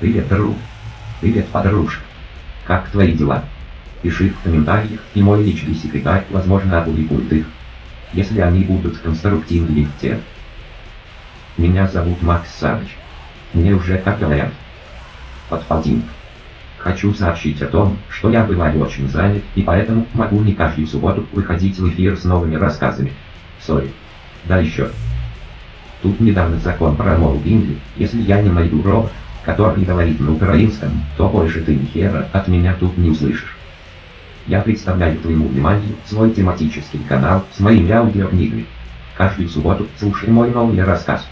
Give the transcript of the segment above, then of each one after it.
Привет, друг. Привет, подружка. Как твои дела? Пиши в комментариях, и мой личный секретарь, возможно, опубликует их. Если они будут конструктивны в те. Меня зовут Макс Савич. Мне уже как говорят. Подполтинник. Хочу сообщить о том, что я бываю очень занят, и поэтому могу не каждую субботу выходить в эфир с новыми рассказами. Сори. Да еще. Тут недавно закон про моубинги, если я не найду робот, который говорит на украинском, то больше ты ни хера от меня тут не услышишь. Я представляю твоему вниманию свой тематический канал с моими аудиокнигами. Каждую субботу слушай мой новый рассказ.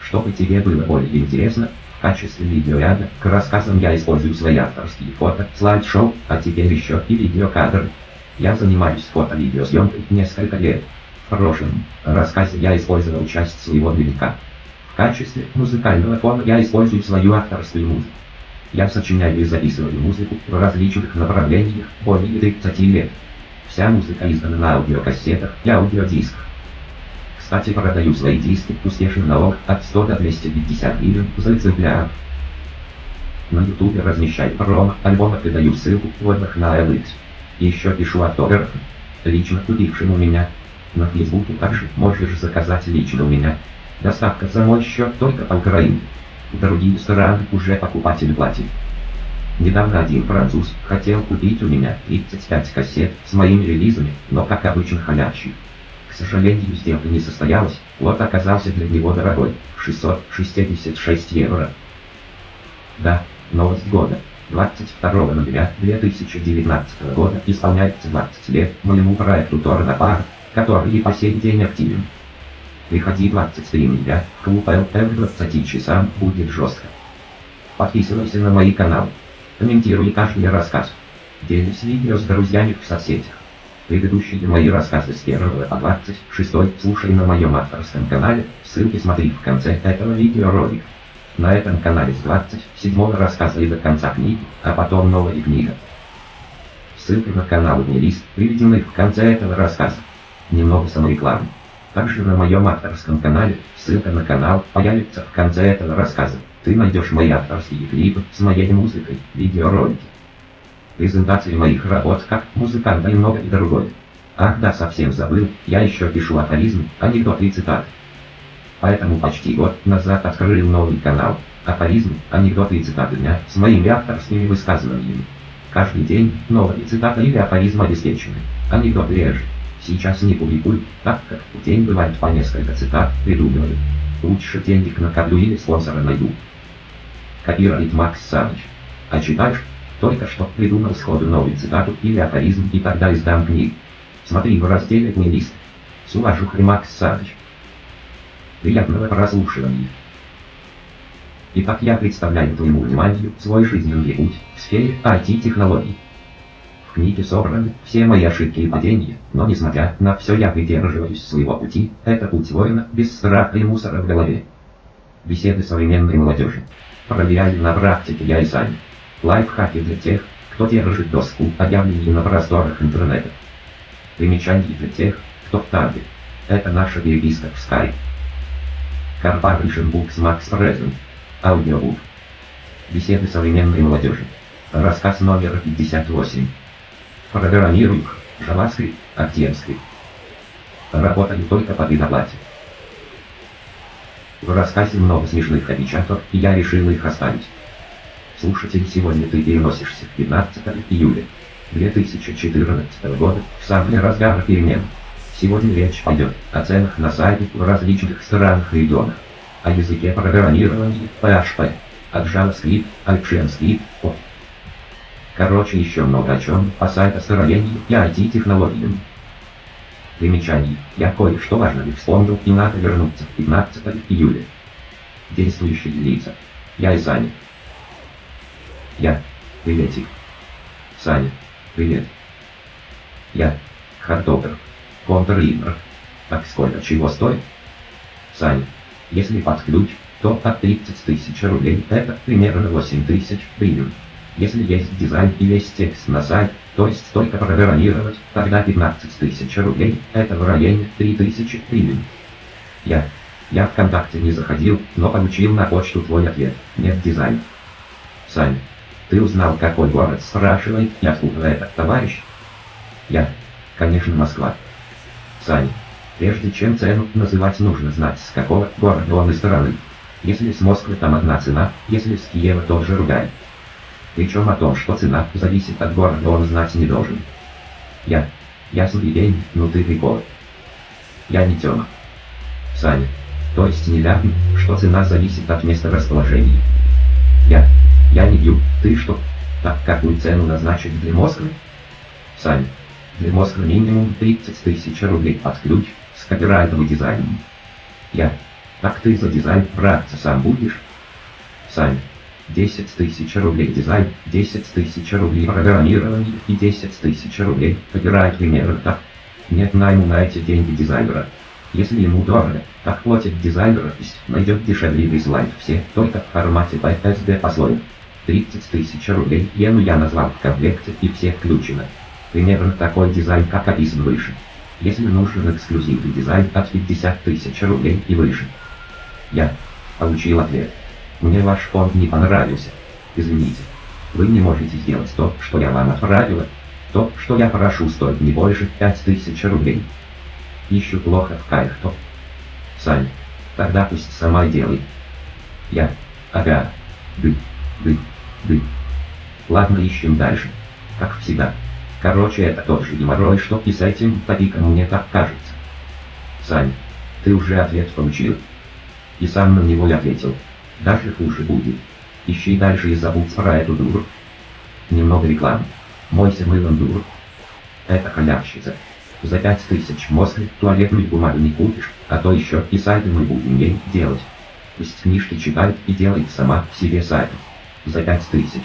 Чтобы тебе было более интересно, в качестве видеоряда к рассказам я использую свои авторские фото, слайд-шоу, а теперь еще и видеокадры. Я занимаюсь фото-видеосъемкой несколько лет. В прошлом рассказе я использовал часть своего дневника. Качестве музыкального фона я использую свою авторскую музыку. Я сочиняю и записываю музыку в различных направлениях более 30 лет. Вся музыка издана на аудиокассетах и аудиодисках. Кстати, продаю свои диски успешно налог от 100 до 250 гривен за экземпляр. На ютубе размещаю промо альбома и даю ссылку в отзывах на LX. Еще пишу автографы. Лично купившим у меня. На фейсбуке также можешь заказать лично у меня. Доставка за мой счет только Украине. Другие страны уже покупатель платит. Недавно один француз хотел купить у меня 35 кассет с моими релизами, но как обычно халявщик. К сожалению, сделка не состоялась, вот оказался для него дорогой, 666 евро. Да, новость года. 22 ноября 2019 года исполняется 20 лет моему проекту Торна Пар, который и по сей день активен. Приходи 23 ноября, клуб ЛТ в 20 часам будет жестко. Подписывайся на мои каналы. Комментируй каждый рассказ. Делись видео с друзьями в соцсетях. Предыдущие мои рассказы с 1 по 26 слушай на моем авторском канале, ссылки смотри в конце этого видеоролика. На этом канале с 27 рассказа и до конца книги, а потом новая книга. Ссылки на канал и лист приведены в конце этого рассказа. Немного саморекламы. Также на моем авторском канале, ссылка на канал появится в конце этого рассказа. Ты найдешь мои авторские клипы с моей музыкой, видеоролики презентации моих работ как музыканта и многое другое. Ах да, совсем забыл, я еще пишу афоризм, анекдоты и цитаты. Поэтому почти год назад открыл новый канал, афоризм, анекдоты и цитаты дня с моими авторскими высказываниями. Каждый день новые цитаты или афоризм обеспечены, анекдоты реже. Сейчас не публикую, так как в день бывает по несколько цитат, придумываю. Лучше денег накоплю или спонсора найду. Копирует Макс Саныч. А читаешь? Только что придумал сходу новую цитату или афоризм и тогда издам книгу. Смотри в разделе «Плейлист». С уважухой Макс Саныч. Приятного прослушивания. Итак, я представляю твоему вниманию свой жизненный путь в сфере IT-технологий. В книге собраны все мои ошибки и падения, но несмотря на все я придерживаюсь своего пути, это путь воина без страха и мусора в голове. Беседы современной молодежи. Проверяю на практике я и сам. Лайфхаки для тех, кто держит доску объявлений на просторах интернета. Примечания для тех, кто в табе. Это наша переписка в Skype. Corporation Books Max Present. Аудиобук. Беседы современной молодежи. Рассказ номер 58. Программирую JavaScript, ActiveScript. Работаю только по предоплате. В рассказе много смешных опечаток, и я решил их оставить. Слушатель, сегодня ты переносишься в 15 июля 2014 года, в самый разгар перемен. Сегодня речь пойдет о ценах на сайте в различных странах и регионах, о языке программирования PHP, от JavaScript, ActionScript, о. Короче, еще много о чем по сайтостроению и IT-технологиям. Примечание. Я кое-что важное вспомнил и надо вернуться в 15 июля. Действующие лица. Я и Саня. Я. Приветик. Саня. Привет. Я. Хардогер. Контр-либр. Так сколько чего стоит? Саня. Если под то от 30 тысяч рублей это примерно 8 тысяч гривен. Если есть дизайн и весь текст на сайт, то есть столько программировать, тогда 15 тысяч рублей, это в районе 3000 гривен. Я. Я ВКонтакте не заходил, но получил на почту твой ответ. Нет дизайна. Саня, ты узнал, какой город спрашивает, и откуда этот товарищ? Я. Конечно, Москва. Саня, прежде чем цену называть, нужно знать, с какого города он и стороны. Если с Москвы там одна цена, если с Киева тоже другая. Причем о том, что цена зависит от города, он знать не должен. Я. Ясный день, ну ты прикол. Я не Тёма. Саня. То есть не ляпни, что цена зависит от места расположения. Я. Я не бью, ты что? Так какую цену назначить для Москвы? Саня. Для Москвы минимум 30 тысяч рублей под ключ с копирайтом и дизайном. Я. Так ты за дизайн браться сам будешь? Сань. 10 тысяч рублей дизайн, 10 тысяч рублей программирование и 10 тысяч рублей копирайт примерно так. Нет найму на эти деньги дизайнера. Если ему дорого, так платит дизайнера, найдет дешевле присылает все, только в формате PSD пословие. 30 тысяч рублей иену я назвал в комплекте и всех включено. Примерно такой дизайн, как описан выше. Если нужен эксклюзивный дизайн от 50 тысяч рублей и выше. Я получил ответ. Мне ваш фонд не понравился. Извините. Вы не можете сделать то, что я вам отправила. То, что я прошу, стоит не больше 5000 рублей. Ищу плохо в кайф-то. Сань. Тогда пусть сама делай. Я. Ага. Ды. Ды. Ды. Ладно, ищем дальше. Как всегда. Короче, это тот же геморрой, что и с этим топиком мне так кажется. Сань. Ты уже ответ получил. И сам на него ответил. Даже хуже будет. Ищи дальше и забудь про эту дуру. Немного рекламы. Мойся мылом дур. Это халявщица. За пять тысяч Москвы туалетную бумагу не купишь, а то еще и сайты мы будем ей делать. Пусть книжки читает и делает сама себе сайты. За пять тысяч.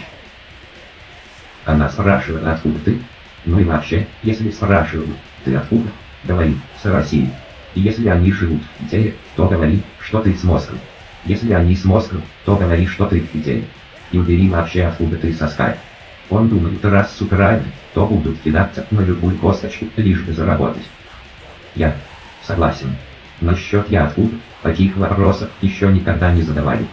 Она спрашивает, откуда ты? Ну и вообще, если спрашивают, ты откуда? Говори, с России. И если они живут в то говори, что ты с Москвы. Если они с Москвы, то говори, что ты Питере. И убери вообще откуда ты со Skype. Он думает, раз суперально, то будут кидаться на любую косточку, лишь бы заработать. Я согласен. Насчет я откуда, таких вопросов еще никогда не задавали.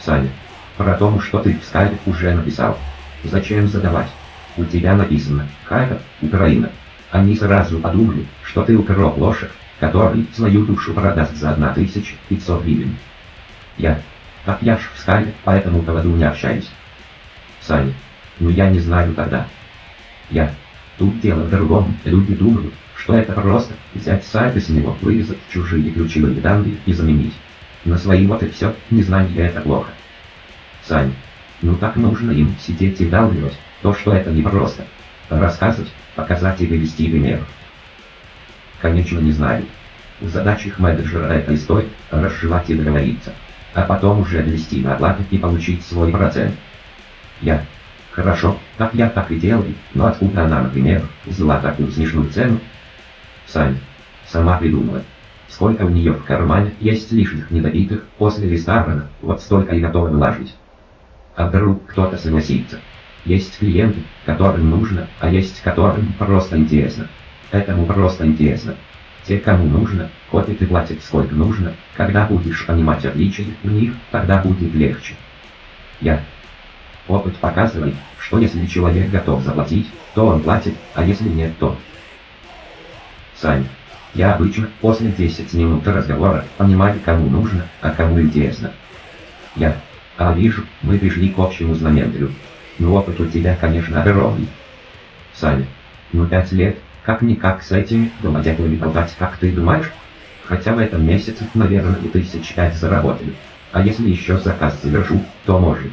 Саня, про то, что ты в скайпе уже написал. Зачем задавать? У тебя написано «Харьков, Украина». Они сразу подумали, что ты укроп лошадь, который свою душу продаст за 1500 гривен. Я. Так я ж в скайпе, поэтому поводу не общаюсь. Саня. Ну я не знаю тогда. Я. Тут дело в другом. Люди думают, что это просто взять сайт и с него вырезать чужие ключевые данные и заменить. На свои вот и все, незнание это плохо. Сань. Ну так нужно им сидеть и вдалбливать, то что это не просто. Рассказывать, показать и вывести пример. Конечно не знаю. Задача их менеджера это история, разжевать и договориться а потом уже ввести на оплату и получить свой процент. Я. Хорошо, так я так и делаю, но откуда она, например, взяла такую смешную цену? Сань. Сама придумала. Сколько у нее в кармане есть лишних недопитых после ресторана, вот столько и готова вложить. А вдруг кто-то согласится. Есть клиенты, которым нужно, а есть которым просто интересно. Этому просто интересно. Те, кому нужно, копят и платят сколько нужно, когда будешь понимать отличия в них, тогда будет легче. Я. Опыт показывает, что если человек готов заплатить, то он платит, а если нет, то... Сань. Я обычно после 10 минут разговора понимаю, кому нужно, а кому интересно. Я. А вижу, мы пришли к общему знаменателю. Ну опыт у тебя, конечно, огромный. Саня. Ну пять лет, как-никак с этими домодедами болтать, как ты думаешь? Хотя в этом месяце, наверное, и тысяч пять заработали. А если еще заказ завершу, то может.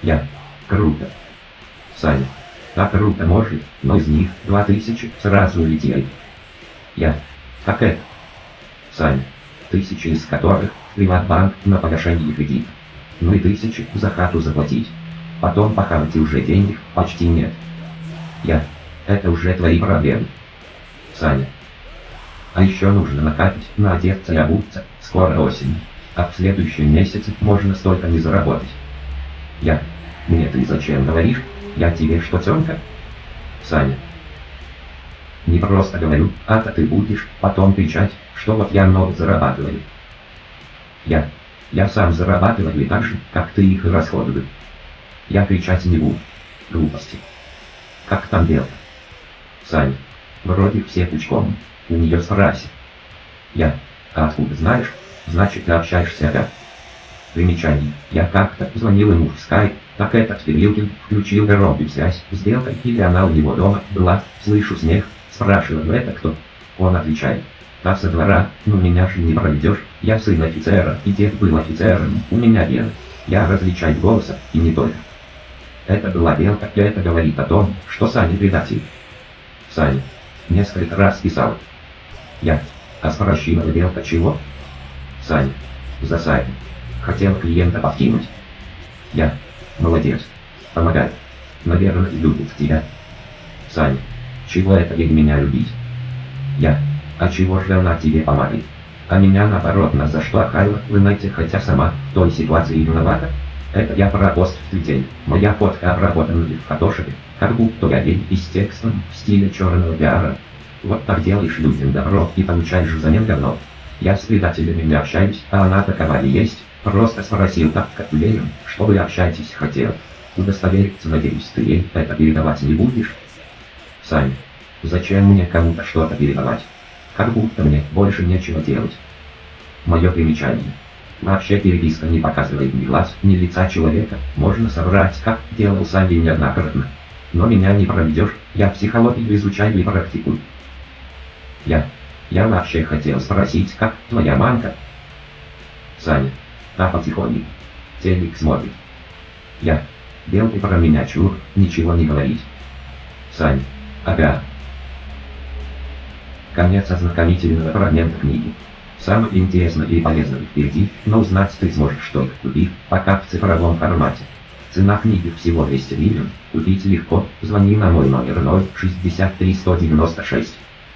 Я. Круто. Саня. Так круто может, но из них два тысячи сразу улетели. Я. Как это? Саня. Тысячи из которых приватбанк на погашение кредит. Ну и тысячи за хату заплатить. Потом похавать уже денег почти нет. Я. Это уже твои проблемы. Саня. А еще нужно накапить, надеться и обуться, скоро осень. А в следующем месяце можно столько не заработать. Я. Мне ты зачем говоришь? Я тебе что, Тёмка? Саня. Не просто говорю, а-то ты будешь потом кричать, что вот я много зарабатываю. Я. Я сам зарабатываю так же, как ты их расходую. Я кричать не буду. Глупости. Как там дело? Сань. Вроде все пучком. У нее спроси. Я. А откуда знаешь? Значит, ты общаешься опять. Примечание. Я как-то звонил ему в скайп, так этот Филилкин включил громкую связь, сделкой, или она у него дома была, слышу смех, спрашиваю, это кто? Он отвечает. Та со двора, ну меня же не проведешь, я сын офицера, и дед был офицером, у меня гены. Я различаю голоса, и не только. Это была белка, и это говорит о том, что Саня предатель. Саня. Несколько раз писал. Я. А спрашивала белка чего? Саня. За сайт. Хотел клиента подкинуть. Я. Молодец. Помогай. Наверное, любит тебя. Саня. Чего это ей меня любить? Я. А чего же она тебе помогает? А меня наоборот на за что Хайла, вы знаете, хотя сама в той ситуации виновата? Это я про пост в Твиттере. Моя фотка обработана в фотошопе, как будто я и с текстом в стиле черного пиара. Вот так делаешь людям добро и получаешь взамен говно. Я с предателями не общаюсь, а она такова и есть. Просто спросил так, как уверен, что вы общаетесь хотел. Удостовериться, надеюсь, ты ей это передавать не будешь? Сань, зачем мне кому-то что-то передавать? Как будто мне больше нечего делать. Мое примечание. Вообще переписка не показывает ни глаз, ни лица человека, можно соврать, как делал Санди неоднократно. Но меня не проведешь, я психологию изучаю и практикую. Я. Я вообще хотел спросить, как твоя мамка? Саня. Та потихоньку. Телек смотрит. Я. Белый про меня чур, ничего не говорить. Сань. Ага. Конец ознакомительного фрагмента книги. Самое интересное и полезное впереди, но узнать ты сможешь только купив, пока в цифровом формате. Цена книги всего 200 гривен, купить легко, звони на мой номер 063 196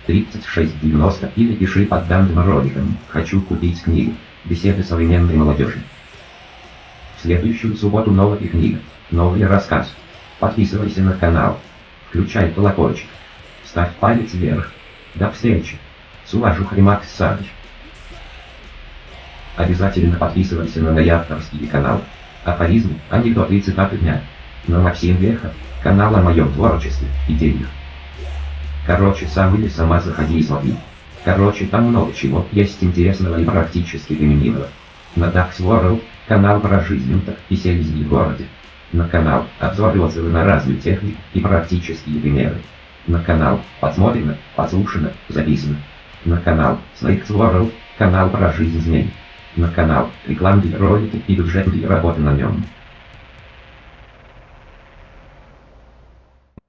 3690 или пиши под данным роликом «Хочу купить книгу. Беседы современной молодежи». В следующую субботу новая книга, новый рассказ. Подписывайся на канал. Включай колокольчик. Ставь палец вверх. До встречи. С уважухой Макс Саныч. Обязательно подписывайся на мой авторский канал. Афоризмы, анекдоты и цитаты дня. На Максим Веха, канал о моем творчестве, идеях. Короче, сам или сама заходи и смотри. Короче, там много чего есть интересного и практически применимого. На Dax World, канал про жизнь и селезни в городе. На канал обзор отзывы на разную технику и практические примеры. На канал подсмотрено, подслушано, записано. На канал Snakes World, канал про жизнь змей. На канал рекламные ролики и бюджетные работы на нем.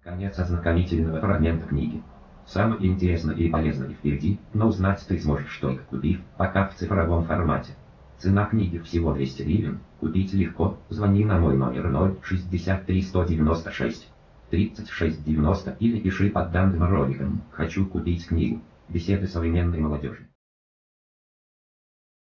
Конец ознакомительного фрагмента книги. Самое интересное и полезное впереди, но узнать ты сможешь только купив, пока в цифровом формате. Цена книги всего 200 гривен, купить легко, звони на мой номер 063 196 3690 или пиши под данным роликом «Хочу купить книгу. Беседы современной молодежи».